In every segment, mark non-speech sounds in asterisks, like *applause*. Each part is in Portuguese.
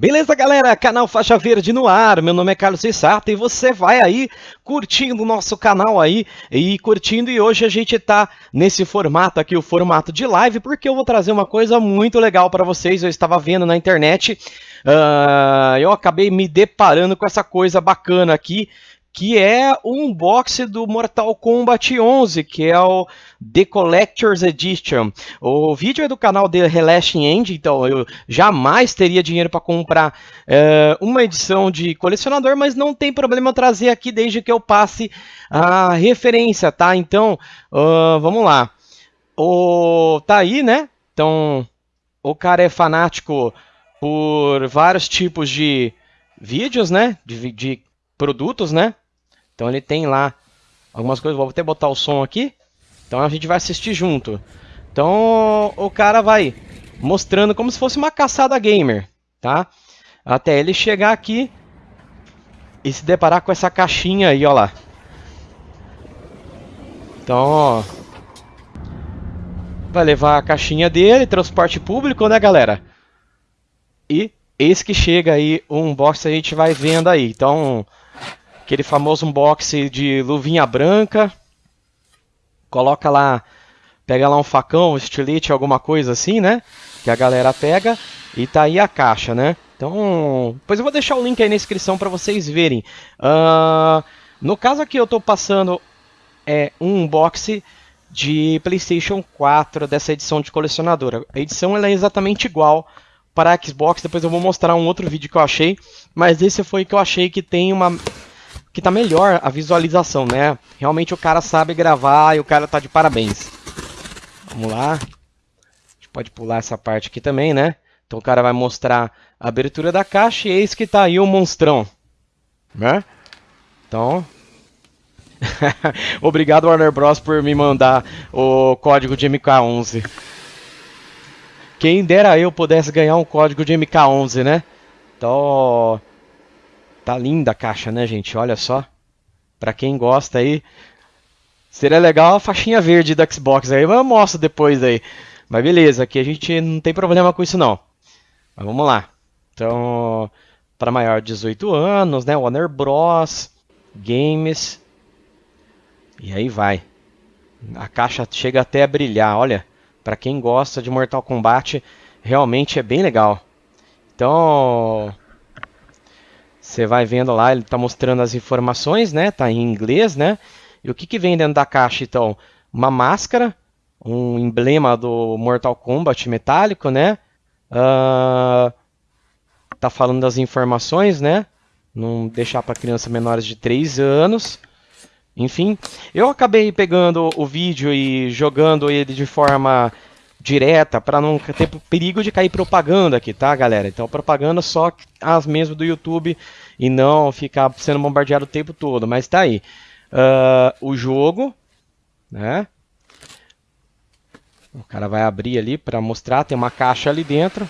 Beleza, galera? Canal Faixa Verde no ar. Meu nome é Carlos Issato e você vai aí curtindo o nosso canal aí e curtindo. E hoje a gente tá nesse formato aqui, o formato de live, porque eu vou trazer uma coisa muito legal para vocês. Eu estava vendo na internet, uh, eu acabei me deparando com essa coisa bacana aqui que é o unboxing do Mortal Kombat 11, que é o The Collector's Edition. O vídeo é do canal The Relashing End, então eu jamais teria dinheiro para comprar é, uma edição de colecionador, mas não tem problema trazer aqui desde que eu passe a referência, tá? Então, uh, vamos lá. O, tá aí, né? Então, o cara é fanático por vários tipos de vídeos, né? De, de produtos, né? Então ele tem lá algumas coisas, vou até botar o som aqui. Então a gente vai assistir junto. Então o cara vai mostrando como se fosse uma caçada gamer, tá? Até ele chegar aqui e se deparar com essa caixinha aí, ó lá. Então, ó, vai levar a caixinha dele, transporte público, né, galera? E esse que chega aí, o unboxing a gente vai vendo aí. Então, aquele famoso unboxing de luvinha branca, coloca lá, pega lá um facão, um estilete, alguma coisa assim, né? Que a galera pega e tá aí a caixa, né? Então, depois eu vou deixar o link aí na descrição para vocês verem. Uh, no caso aqui eu estou passando é, um unboxing de PlayStation 4 dessa edição de colecionadora. A edição ela é exatamente igual para a Xbox, depois eu vou mostrar um outro vídeo que eu achei, mas esse foi que eu achei que tem uma que tá melhor a visualização, né? Realmente o cara sabe gravar e o cara tá de parabéns. Vamos lá. A gente pode pular essa parte aqui também, né? Então o cara vai mostrar a abertura da caixa e eis que tá aí o monstrão. Né? Então... *laughs* Obrigado Warner Bros por me mandar o código de MK11. Quem dera eu pudesse ganhar um código de MK11, né? Então... Tá linda a caixa, né, gente? Olha só. Pra quem gosta aí. Seria legal a faixinha verde da Xbox aí, eu mostro depois aí. Mas beleza, aqui a gente não tem problema com isso não. Mas vamos lá. Então, para maior de 18 anos, né? Warner Bros. Games. E aí vai. A caixa chega até a brilhar, olha. Para quem gosta de Mortal Kombat, realmente é bem legal. Então, você vai vendo lá, ele está mostrando as informações, né? Tá em inglês, né? E o que, que vem dentro da caixa, então? Uma máscara, um emblema do Mortal Kombat metálico, né? Uh, tá falando das informações, né? Não deixar para crianças menores de 3 anos. Enfim, eu acabei pegando o vídeo e jogando ele de forma direta para não ter perigo de cair propaganda aqui, tá, galera? Então, propaganda só as mesmas do YouTube e não ficar sendo bombardeado o tempo todo. Mas tá aí. Uh, o jogo, né? O cara vai abrir ali para mostrar, tem uma caixa ali dentro.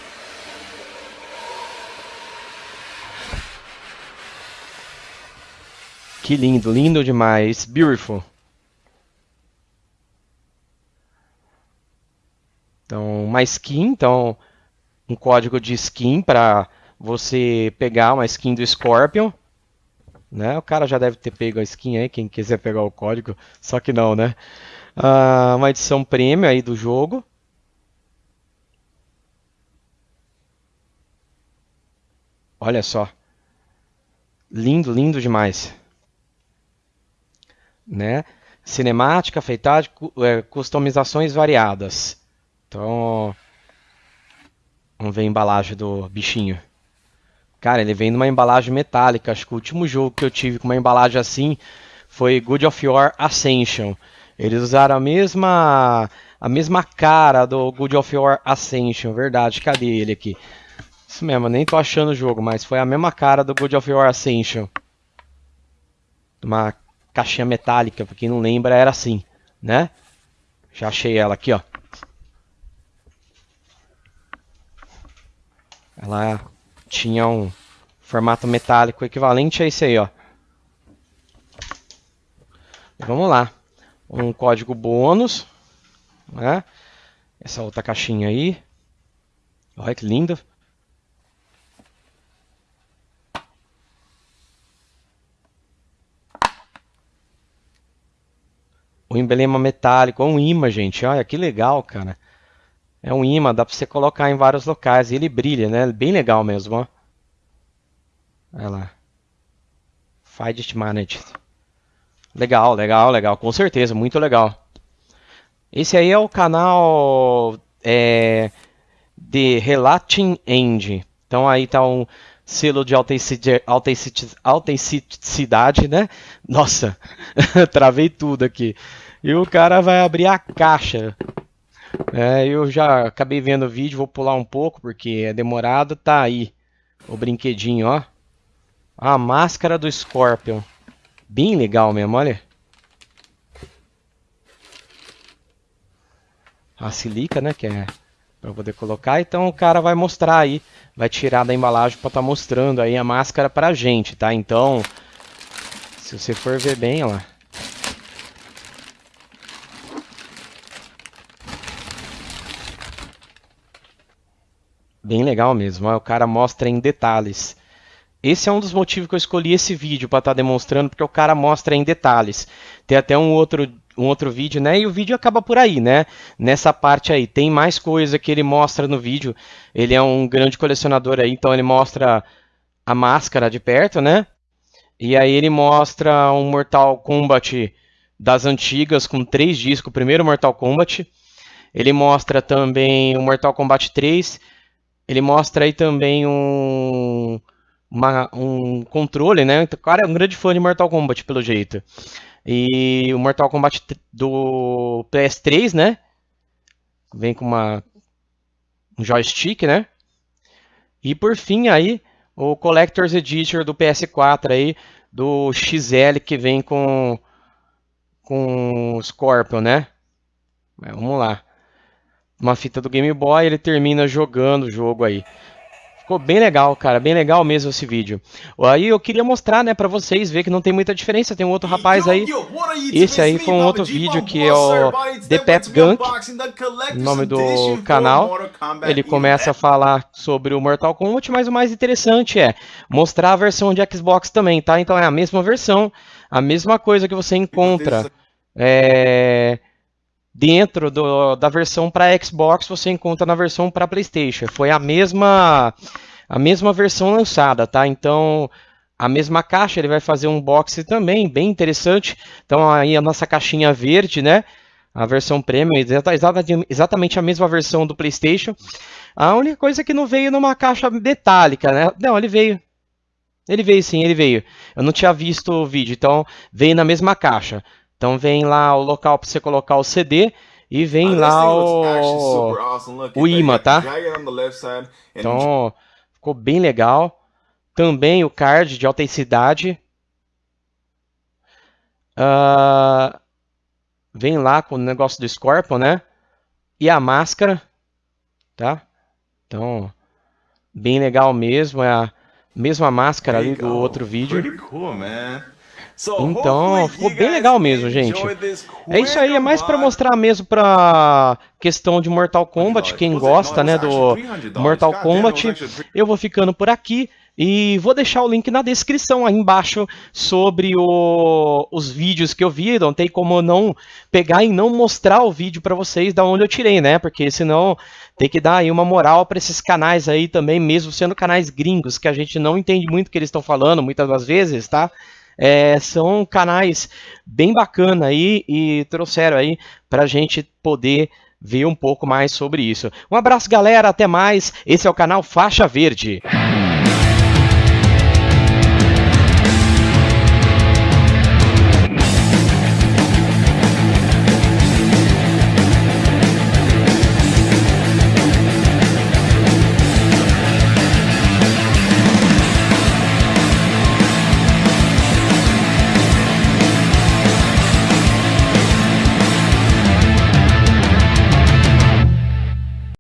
Que lindo, lindo demais, beautiful. Então, uma skin, então um código de skin para você pegar uma skin do Scorpion. Né? O cara já deve ter pego a skin aí, quem quiser pegar o código, só que não, né? Ah, uma edição premium aí do jogo. Olha só. Lindo, lindo demais. Né? Cinemática, feitade, é, customizações variadas. Então, vamos ver a embalagem do bichinho. Cara, ele vem numa embalagem metálica. Acho que o último jogo que eu tive com uma embalagem assim foi Good of War Ascension. Eles usaram a mesma a mesma cara do Good of War Ascension, verdade. Cadê ele aqui? Isso mesmo, nem tô achando o jogo, mas foi a mesma cara do Good of War Ascension. Uma caixinha metálica, pra quem não lembra, era assim, né? Já achei ela aqui, ó. Ela tinha um formato metálico equivalente a esse aí, ó. Vamos lá. Um código bônus. Né? Essa outra caixinha aí. Olha que linda. O emblema metálico, um imã, gente. Olha que legal, cara. É um imã, dá pra você colocar em vários locais. E ele brilha, né? Bem legal mesmo, ó. Olha lá. Fidget Managed. Legal, legal, legal. Com certeza, muito legal. Esse aí é o canal é, de Relating End. Então aí tá um selo de autenticidade, né? Nossa, *laughs* travei tudo aqui. E o cara vai abrir a caixa. É, eu já acabei vendo o vídeo, vou pular um pouco porque é demorado. Tá aí o brinquedinho, ó. A máscara do Scorpion. Bem legal mesmo, olha. A silica, né, que é para poder colocar. Então o cara vai mostrar aí, vai tirar da embalagem para estar tá mostrando aí a máscara pra gente, tá? Então, se você for ver bem, ó. Bem legal mesmo, o cara mostra em detalhes. Esse é um dos motivos que eu escolhi esse vídeo para estar tá demonstrando, porque o cara mostra em detalhes. Tem até um outro, um outro vídeo, né? E o vídeo acaba por aí, né? Nessa parte aí. Tem mais coisa que ele mostra no vídeo. Ele é um grande colecionador aí, então ele mostra a máscara de perto, né? E aí ele mostra um Mortal Kombat das antigas com três discos, o primeiro Mortal Kombat. Ele mostra também o Mortal Kombat 3. Ele mostra aí também um uma, um controle, né? O cara é um grande fã de Mortal Kombat, pelo jeito. E o Mortal Kombat do PS3, né? Vem com uma, um joystick, né? E por fim aí, o Collector's Edition do PS4 aí, do XL que vem com com Scorpion, né? Vamos lá. Uma fita do Game Boy, ele termina jogando o jogo aí. Ficou bem legal, cara, bem legal mesmo esse vídeo. Aí eu queria mostrar, né, pra vocês, ver que não tem muita diferença. Tem um outro rapaz aí. Esse aí foi um outro vídeo que é o The Pet Gunk, nome do canal. Ele começa a falar sobre o Mortal Kombat, mas o mais interessante é mostrar a versão de Xbox também, tá? Então é a mesma versão, a mesma coisa que você encontra é, dentro do, da versão para Xbox, você encontra na versão para PlayStation. Foi a mesma a mesma versão lançada, tá? Então, a mesma caixa, ele vai fazer um box também, bem interessante. Então, aí a nossa caixinha verde, né? A versão premium, exatamente a mesma versão do PlayStation. A única coisa é que não veio numa caixa metálica, né? Não, ele veio. Ele veio sim, ele veio. Eu não tinha visto o vídeo, então veio na mesma caixa. Então vem lá o local para você colocar o CD e vem lá o, o imã, tá? Então ficou bem legal. Também o card de autenticidade. Uh, vem lá com o negócio do Scorpion, né? E a máscara, tá? Então, bem legal mesmo. É a mesma máscara ali do outro vídeo. Pretty cool, man. Então, ficou bem legal mesmo, gente. É isso aí, é mais para mostrar mesmo pra questão de Mortal Kombat, quem gosta, né, do Mortal Kombat. Eu vou ficando por aqui. E vou deixar o link na descrição aí embaixo sobre o, os vídeos que eu vi. Não tem como não pegar e não mostrar o vídeo para vocês da onde eu tirei, né? Porque senão tem que dar aí uma moral para esses canais aí também, mesmo sendo canais gringos, que a gente não entende muito o que eles estão falando muitas das vezes, tá? É, são canais bem bacana aí e trouxeram aí para a gente poder ver um pouco mais sobre isso. Um abraço, galera, até mais. Esse é o canal Faixa Verde.